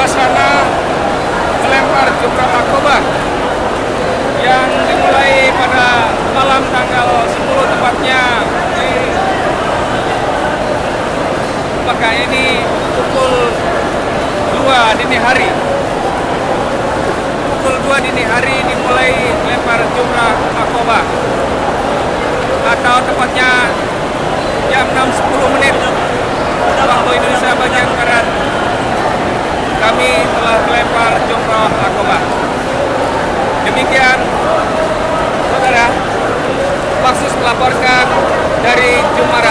suasana melempar jumrah akobah yang dimulai pada malam tanggal 10 tepatnya di Mekah ini pukul 2 dini hari. Pukul 2 dini hari dimulai lempar jumrah akobah kami telah melempar jumrah akobah demikian saudara. Maksus melaporkan dari malam